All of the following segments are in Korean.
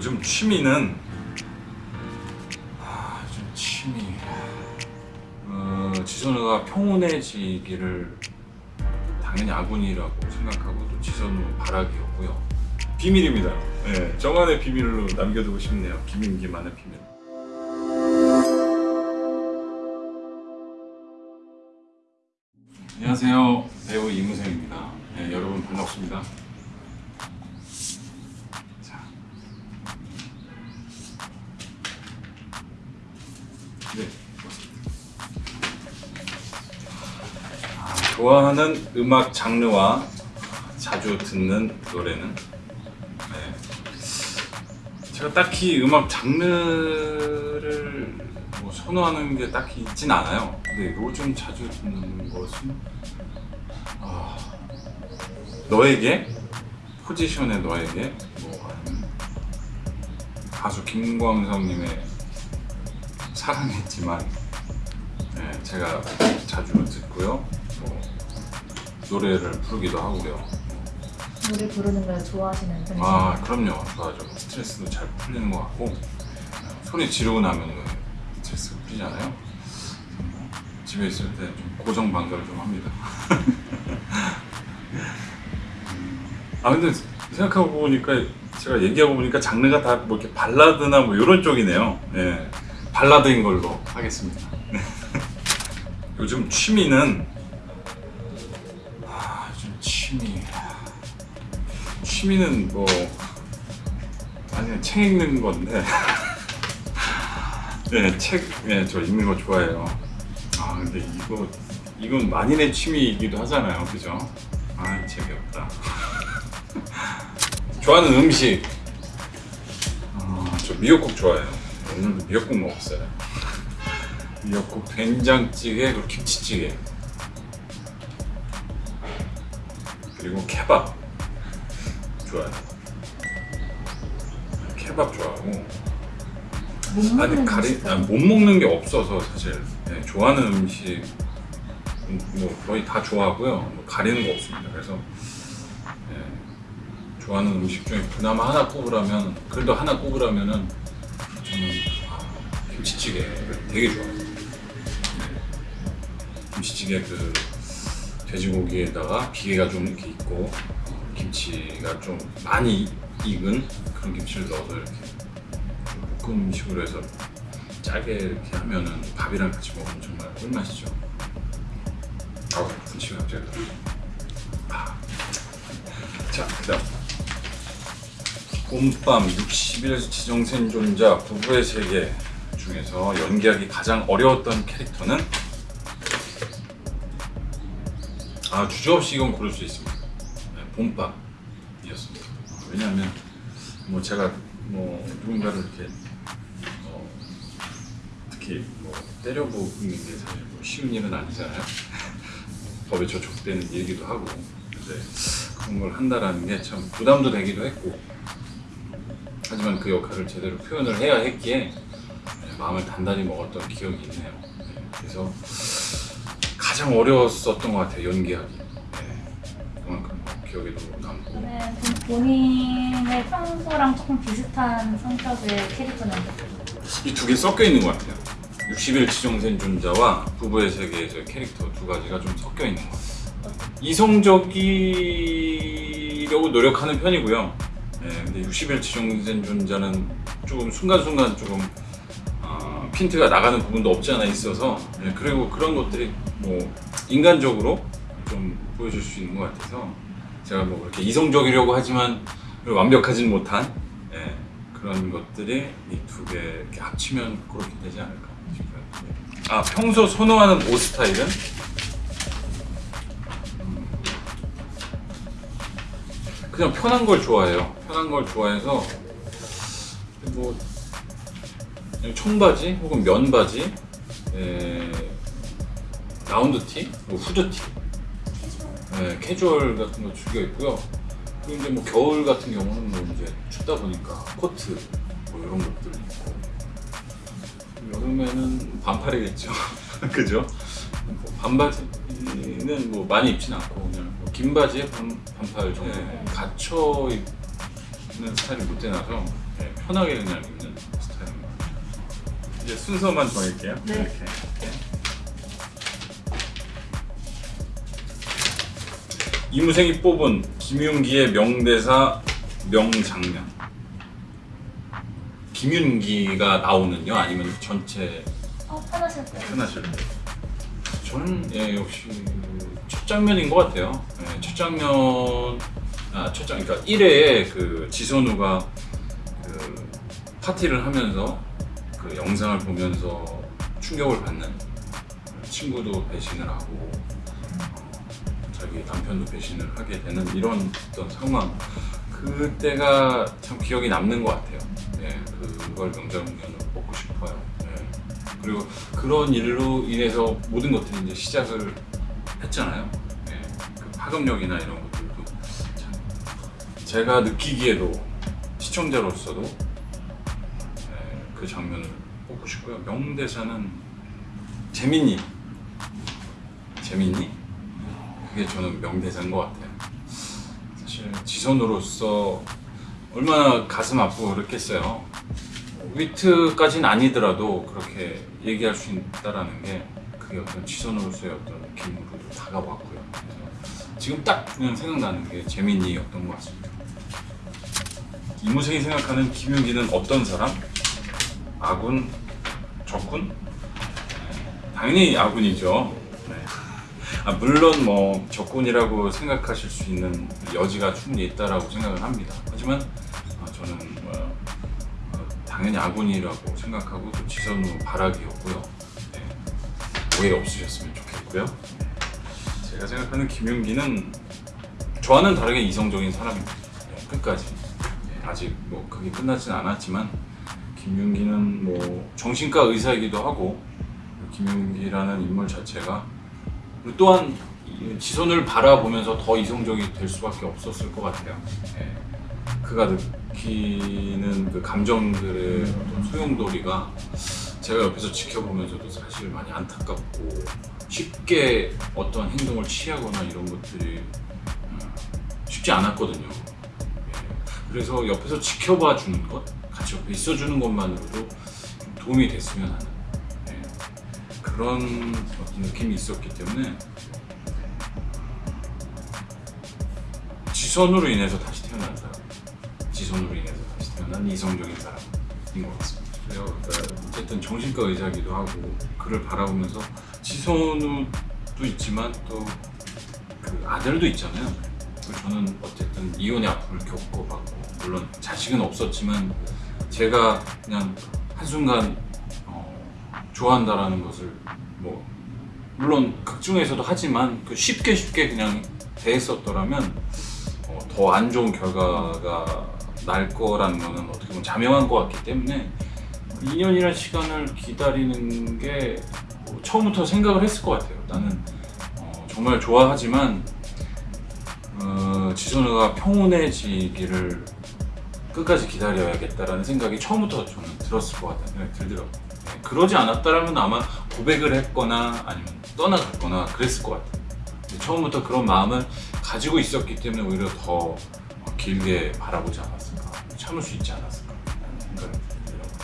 요즘 취미는? 아, 요즘 취미. 어, 지선우가 평온해지기를 당연히 아군이라고 생각하고 또 지선우 바라기였고요. 비밀입니다. 네, 저만의 비밀로 남겨두고 싶네요. 김인기만의 비밀. 안녕하세요. 배우 이무생입니다. 네, 여러분 반갑습니다 좋아하는 음악 장르와 자주 듣는 노래는 네. 제가 딱히 음악 장르를 뭐 선호하는 게 딱히 있진 않아요. 근데 요즘 자주 듣는 것은 아, 너에게 포지션의 너에게 뭐 가수 김광석님의 사랑했지만 네, 제가 자주 듣고요. 뭐 노래를 부르기도 하고요. 노래 부르는 걸 좋아하시는 편이세요? 아 그럼요 좋아하죠 스트레스도 잘 풀리는 것 같고 소리 지르고 나면 스트레스가 풀리잖아요 집에 있을 때 좀 고정 방가를 좀 합니다 아 근데 생각하고 보니까 제가 얘기하고 보니까 장르가 다 뭐 이렇게 발라드나 뭐 이런 쪽이네요 예 발라드인 걸로 하겠습니다 네. 요즘 취미는 취미 취미는 뭐 아니 책 읽는 건데 네, 책, 네, 저 읽는 거 좋아해요. 아, 근데 이거, 이건 만인의 취미이기도 하잖아요. 그죠? 아, 책이 없다. 좋아하는 음식. 아, 저 미역국 좋아해요. 오늘도 미역국 먹었어요. 미역국, 된장찌개, 그리고 김치찌개. 그리고 케밥. 좋아요. 케밥 좋아하고. 아니 가리 음식은? 아, 못 먹는 게 없어서 사실 네, 좋아하는 음식 음, 뭐 거의 다 좋아하고요 뭐 가리는 거 없습니다 그래서 네, 좋아하는 음식 중에 그나마 하나 꼽으라면 그래도 하나 꼽으라면은 저는 아, 김치찌개를 되게 좋아해요 네. 김치찌개 그 돼지고기에다가 비계가 좀 이렇게 있고 어, 김치가 좀 많이 익은 그런 김치를 넣어서 이렇게 볶음식으로 해서 짜게 이렇게 하면은 밥이랑 같이 먹으면 정말 꿀맛이죠. 아우 분치가 갑자기. 아. 자 그다음 봄밤 60일 지정생존자 부부의 세계 중에서 연기하기 가장 어려웠던 캐릭터는 아 주저 없이 이건 고를 수 있습니다. 네, 봄밤이었습니다. 왜냐하면 뭐 제가 뭐 누군가를 이렇게 어, 특히 뭐 때려보는 게 사실 뭐 쉬운 일은 아니잖아요. 법에 저촉되는 일이기도 하고 근데 그런 걸 한다라는 게 참 부담도 되기도 했고 하지만 그 역할을 제대로 표현을 해야 했기에 네, 마음을 단단히 먹었던 기억이 있네요. 네, 그래서 가장 어려웠었던 것 같아요 연기하기. 네, 그만큼 기억에 도 남고. 저는 좀 본인의 평소랑 조금 비슷한 성격의 캐릭터는 이 두 개 섞여 있는 것 같아요. 60일 지정생존자와 부부의 세계에서의 캐릭터 두 가지가 좀 섞여 있는 것 같아요. 이성적이려고 노력하는 편이고요. 네, 근데 60일 지정생존자는 조금 순간순간 조금 어, 핀트가 나가는 부분도 없지 않아 있어서 네, 그리고 그런 것들이 뭐 인간적으로 좀 보여줄 수 있는 것 같아서 제가 뭐 그렇게 이성적이려고 하지만 완벽하진 못한 예, 그런 것들이 이 두 개 합치면 그렇게 되지 않을까 싶어요. 네. 아 평소 선호하는 옷 스타일은 음, 그냥 편한 걸 좋아해요. 편한 걸 좋아해서 뭐 청바지 혹은 면바지, 에, 라운드 티, 뭐 후드 티, 네, 캐주얼 같은 거 즐겨 입고요. 그리고 이제 뭐 겨울 같은 경우는 뭐 이제 춥다 보니까 코트 뭐 이런 것들 입고 여름에는 반팔이겠죠. 그죠? 뭐 반바지는 뭐 많이 입진 않고 그냥 뭐 긴 바지에 반, 반팔 정도 네. 갇혀 입는 스타일이 못 되나서 네, 편하게 그냥 입는. 이제 순서만 정할게요. 네. 이렇게. 이무생이 뽑은 김윤기의 명대사 명장면. 김윤기가 나오는요, 아니면 전체 어, 편하실 때. 편하실 때. 저는 예, 역시 첫 장면인 것 같아요. 예, 첫 장면, 아, 첫 장, 그러니까 1회에 그 지선우가 그 파티를 하면서 그 영상을 보면서 충격을 받는 친구도 배신을 하고 어, 자기 남편도 배신을 하게 되는 이런 어떤 상황 그때가 참 기억이 남는 것 같아요. 예, 그걸 명장면으로 뽑고 싶어요. 예. 그리고 그런 일로 인해서 모든 것들이 이제 시작을 했잖아요. 예, 그 파급력이나 이런 것들도 참 제가 느끼기에도 시청자로서도 예, 그 장면을 뽑고 싶고요. 명대사는 재민이 재민이 그게 저는 명대사인 것 같아요. 사실 지선으로서 얼마나 가슴 아프고 그랬겠어요. 위트까지는 아니더라도 그렇게 얘기할 수 있다라는 게 그게 어떤 지선으로서의 어떤 느낌으로 다가왔고요. 지금 딱 그냥 생각나는 게 재민이였던 것 같습니다. 이무생이 생각하는 김윤기는 어떤 사람? 아군? 적군? 네, 당연히 아군이죠. 네. 아, 물론 뭐 적군이라고 생각하실 수 있는 여지가 충분히 있다라고 생각을 합니다. 하지만 아, 저는 뭐, 어, 당연히 아군이라고 생각하고 또 지선우 바라기였고요. 네. 오해 없으셨으면 좋겠고요. 네. 제가 생각하는 김윤기는 저와는 다르게 이성적인 사람입니다. 네, 끝까지. 네, 아직 뭐 그게 끝나진 않았지만 김윤기는 뭐 정신과 의사이기도 하고 김윤기라는 인물 자체가 또한 이 지선을 바라보면서 더 이성적이 될 수밖에 없었을 것 같아요. 예. 그가 느끼는 그 감정들의 어떤 소용돌이가 제가 옆에서 지켜보면서도 사실 많이 안타깝고 쉽게 어떤 행동을 취하거나 이런 것들이 음, 쉽지 않았거든요. 예. 그래서 옆에서 지켜봐 주는 것, 옆에 있어주는 것만으로도 좀 도움이 됐으면 하는 예. 그런 어떤 느낌이 있었기 때문에 지선으로 인해서 다시 태어난 사람, 지선으로 인해서 다시 태어난 이성적인 사람인 것 같습니다. 그래요. 그러니까 어쨌든 정신과 의사기도 하고 그를 바라보면서 지선우도 있지만 또 그 아들도 있잖아요. 저는 어쨌든 이혼의 아픔을 겪어봤고 물론 자식은 없었지만 제가 그냥 한순간 어, 좋아한다라는 것을 뭐 물론 극 중에서도 하지만 그 쉽게 쉽게 그냥 대했었더라면 어, 더 안 좋은 결과가 날 거라는 거는 어떻게 보면 자명한 것 같기 때문에 2년이라는 시간을 기다리는 게 뭐 처음부터 생각을 했을 것 같아요. 나는 어, 정말 좋아하지만 어, 지선우가 평온해지기를 끝까지 기다려야겠다라는 생각이 처음부터 저는 들었을 것 같다는 생각이 들더라고요. 네, 그러지 않았다라면 아마 고백을 했거나 아니면 떠나갔거나 그랬을 것 같아요. 근데 처음부터 그런 마음을 가지고 있었기 때문에 오히려 더 어, 길게 바라보지 않았을까, 참을 수 있지 않았을까 생각이 들더라고요.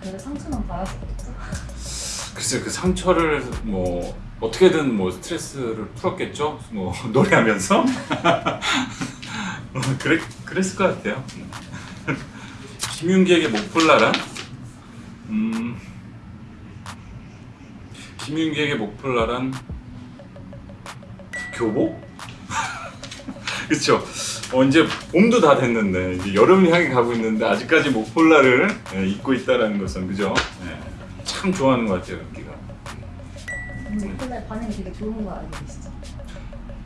그래서 상처는 받았었겠죠? 글쎄 그 상처를 뭐 어떻게든 뭐 스트레스를 풀었겠죠 뭐 노래하면서 어, 그래 그랬을 것 같아요 김윤기에게 목폴라란 음. 김윤기에게 목폴라란 교복? 그렇죠 어, 이제 봄도 다 됐는데 이제 여름을 향해 가고 있는데 아직까지 목폴라를 예, 입고 있다라는 것은 그죠? 예, 참 좋아하는 것 같아요 윤기가. 그날 반응이 되게 좋은 거 알고 계시죠?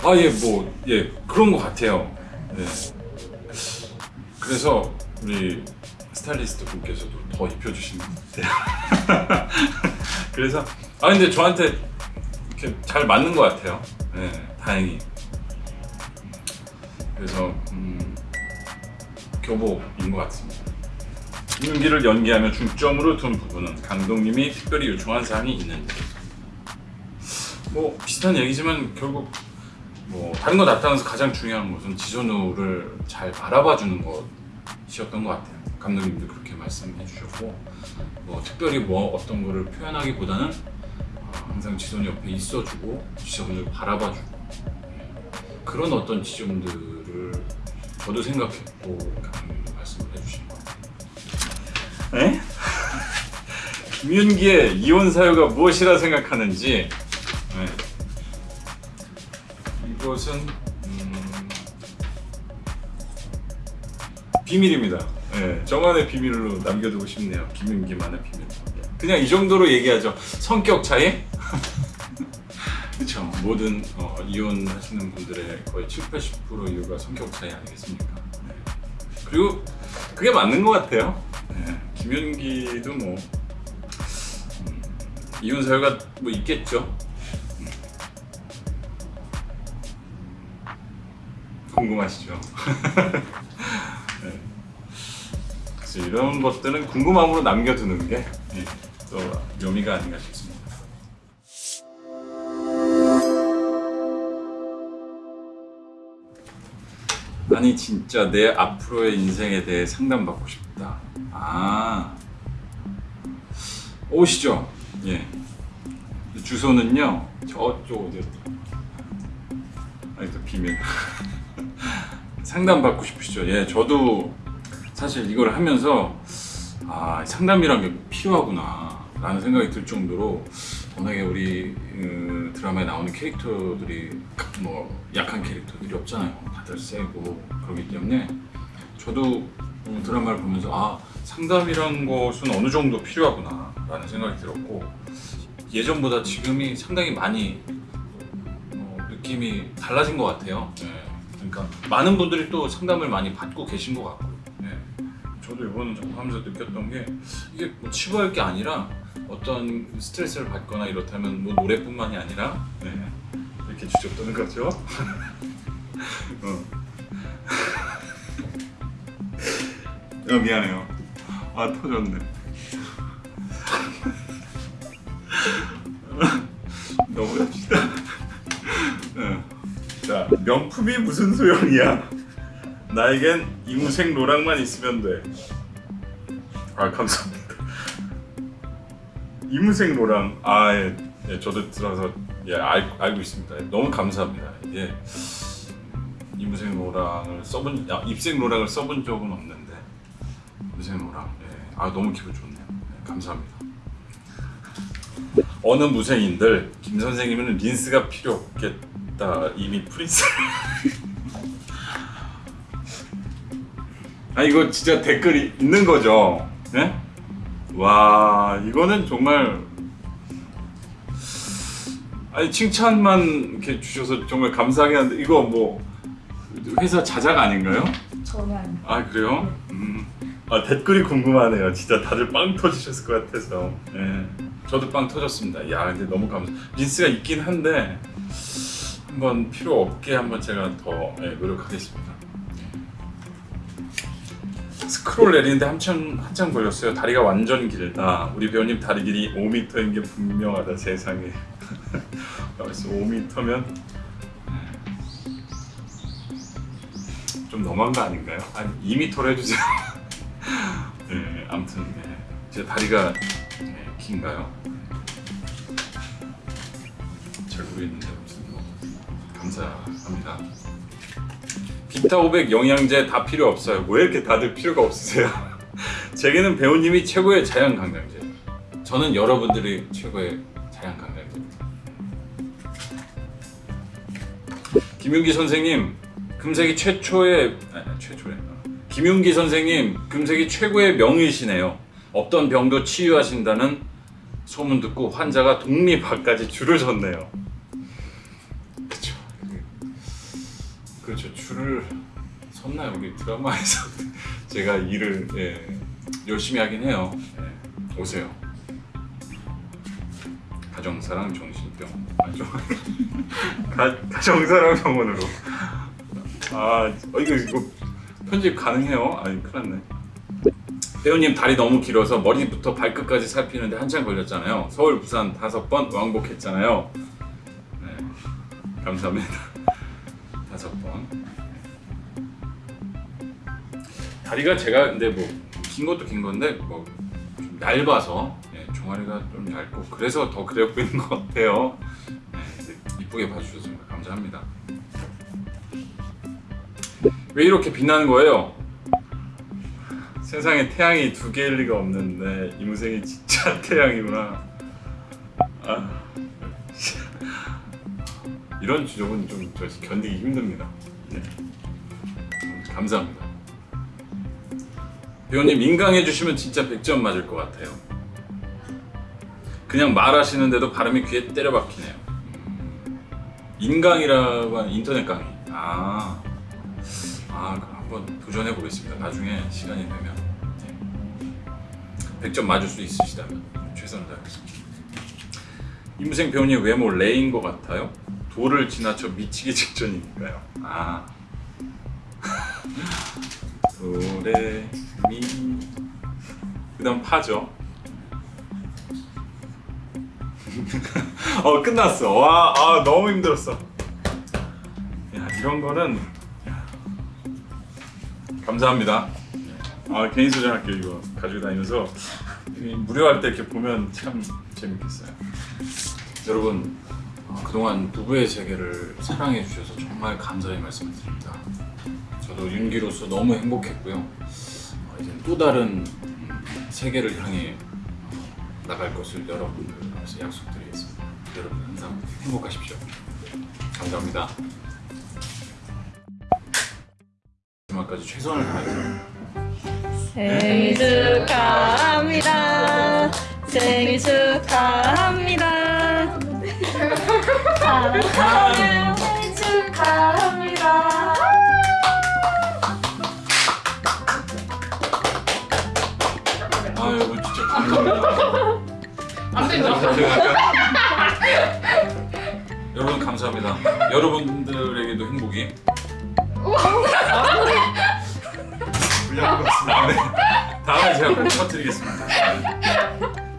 아, 예, 뭐, 예, 그런 것 같아요. 예. 그래서 우리 스타일리스트 분께서도 더 입혀주신 것 같아요. 그래서, 아, 근데 저한테 이렇게 잘 맞는 것 같아요. 예, 다행히. 그래서, 음, 교복인 것 같습니다. 윤기를 연기하며 중점으로 둔 부분은 감독님이 특별히 요청한 사항이 있는지. 뭐 비슷한 얘기지만 결국 뭐 다른 거 나타나서 가장 중요한 것은 지선우를 잘 바라봐 주는 분 이셨던 것 같아요. 감독님도 그렇게 말씀해 주셨고 뭐 특별히 뭐 어떤 거를 표현하기보다는 어, 항상 지선이 옆에 있어주고 지점을 바라봐주고 예, 그런 어떤 지점들을 저도 생각했고 감독님도 말씀을 해주신 것 같아요. 에? 김윤기의 이혼 사유가 무엇이라 생각하는지 네. 이것은 비밀입니다. 네, 저만의 비밀로 남겨두고 싶네요. 김윤기만의 비밀. 그냥 이 정도로 얘기하죠. 성격 차이? 그렇죠. 모든 어, 이혼하시는 분들의 거의 7, 80% 이유가 성격 차이 아니겠습니까? 네. 그리고 그게 맞는 것 같아요. 네, 김윤기도 뭐 음, 이혼 사유가 뭐 있겠죠. 음. 궁금하시죠? 네. 그래서 이런 것들은 궁금함으로 남겨두는 게 또 묘미가 아닌가 싶습니다. 아니 진짜 내 앞으로의 인생에 대해 상담받고 싶다. 아 오시죠. 예. 주소는요 저쪽 어디였다. 아니 또 비밀. 상담 받고 싶으시죠? 예, 저도 사실 이걸 하면서 아 상담이란 게 필요하구나 라는 생각이 들 정도로 워낙에 우리 어, 드라마에 나오는 캐릭터들이 뭐 약한 캐릭터들이 없잖아요. 다들 세고 그렇기 때문에 저도 어, 드라마를 보면서 아 상담이란 것은 어느 정도 필요하구나 라는 생각이 들었고 예전보다 지금이 상당히 많이 어, 느낌이 달라진 것 같아요. 예. 그러니까 많은 분들이 또 상담을 많이 받고 계신 것 같고. 예. 저도 이번 작업하면서 느꼈던 게 이게 뭐 치부할 게 아니라 어떤 스트레스를 받거나 이렇다면 뭐 노래뿐만이 아니라 네. 이렇게 주접드는 거죠. 어. 어, 미안해요. 아 터졌네. 넘어갑시다. 어. 자 명품이 무슨 소용이야? 나에겐 이무생 노랑만 있으면 돼. 아 감사합니다. 이무생 노랑 아 예, 예 저도 들어서 예 알, 알고 있습니다. 너무 감사합니다. 예 이무생 노랑을 써본 아, 입생 노랑을 써본 적은 없는데 이무생 노랑 예 아 너무 기분 좋네요. 예, 감사합니다. 어느 무생인들 김 선생님은 린스가 필요 없겠다 이미 프린스. 아 이거 진짜 댓글이 있는 거죠? 네? 와 이거는 정말 아니 칭찬만 이렇게 주셔서 정말 감사하긴 한데 이거 뭐 회사 자작 아닌가요? 전혀 아닙니다. 아 그래요? 음. 아 댓글이 궁금하네요. 진짜 다들 빵 터지셨을 것 같아서. 예. 저도 빵 터졌습니다. 야 근데 너무 감사. 린스가 있긴 한데 한번 필요 없게 한번 제가 더 예, 노력하겠습니다. 스크롤 내리는데 한참 한참 걸렸어요. 다리가 완전 길다. 우리 배우님 다리 길이 5m인 게 분명하다 세상에. 그래서 5m면 좀 너무한 거 아닌가요? 한 2m로 해주세요. 네, 아무튼 네. 제 다리가 네, 긴가요? 잘 모르겠는데 아무튼 뭐 감사합니다. 비타 500 영양제 다 필요 없어요. 왜 이렇게 다들 필요가 없으세요? 제게는 배우님이 최고의 자연 강장제. 저는 여러분들이 최고의 자연 강장제입니다. 김윤기 선생님, 금색이 최초의 아니, 최초의 김윤기 선생님, 금색이 최고의 명의시네요. 없던 병도 치유하신다는 소문 듣고 환자가 독립학까지 줄을 섰네요. 줄을 섰나요? 우리 드라마에서 제가 일을 예, 열심히 하긴 해요. 예, 오세요. 가정사랑 정신병. 아, 좀 가, 가정사랑 병원으로. 아 어, 이거 이거 편집 가능해요? 아니 큰일 났네. 배우님 다리 너무 길어서 머리부터 발끝까지 살피는데 한참 걸렸잖아요. 서울, 부산 다섯 번 왕복했잖아요. 네, 감사합니다. 다섯 번. 다리가 제가 근데 뭐 긴 것도 긴 건데 뭐 좀 얇아서 예, 종아리가 좀 얇고 그래서 더 그래 보이는 것 같아요. 예, 이쁘게 봐주셔서 정말 감사합니다. 왜 이렇게 빛나는 거예요? 세상에 태양이 두 개일 리가 없는데 이무생이 진짜 태양이구나. 아, 이런 주적은 좀저 견디기 힘듭니다. 네. 감사합니다. 배우님 인강해 주시면 진짜 100점 맞을 것 같아요. 그냥 말하시는데도 발음이 귀에 때려 박히네요. 음, 인강이라고 하는 인터넷 강의. 아, 아 한번 도전해 보겠습니다. 나중에 시간이 되면 네. 100점 맞을 수 있으시다면 최선을 다하겠습니다. 임생 배우님 외모 레인 것 같아요? 도를 지나쳐 미치기 직전이니까요. 아. 도레 미 그 다음 파죠. 어 끝났어. 와, 아 너무 힘들었어. 야 이런 거는 야, 감사합니다. 아 개인 소장학교 이거 가지고 다니면서 이 무료할 때 이렇게 보면 참 재밌겠어요. 여러분 어, 그동안 부부의 세계를 사랑해 주셔서 정말 감사의 말씀을 드립니다. 저도 윤기로서 너무 행복했고요. 어, 이제 또 다른 음, 세계를 향해 어, 나갈 것을 여러분들께서 약속드리겠습니다. 여러분 항상 행복하십시오. 감사합니다. 마지막까지 최선을 다해서 생일 축하합니다. 생일 축하합니다. 사랑하는 생일 축하합니다. 아 여러분 진짜 감사합니다. 안 된다. 여러분 감사합니다. 여러분들에게도 행복이. 불리한 것 같습니다. 네. 다음에 제가 꼭 터뜨리겠습니다.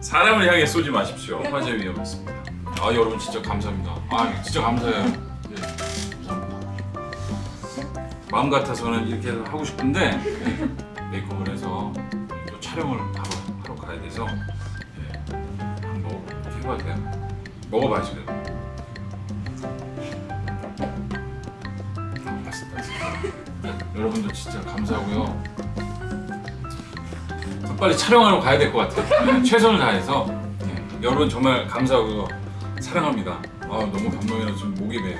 사람을 향해 쏘지 마십시오. 화재 위험이 있습니다. 아 여러분 진짜 감사합니다. 아 진짜 감사해요. 네, 감사합니다. 마음 같아서는 이렇게 하고 싶은데 네, 메이크업을 해서 또 촬영을 바로 하러 가야 돼서 네, 한번 해봐도 돼요? 먹어봐야지 그래도. 아, 맛있다 진짜. 감사하고요. 빨리 촬영하러 가야 될 것 같아요. 네, 최선을 다해서 네, 여러분 정말 감사하고요. 사랑합니다. 아 너무 감동이라 지금 목이 메요.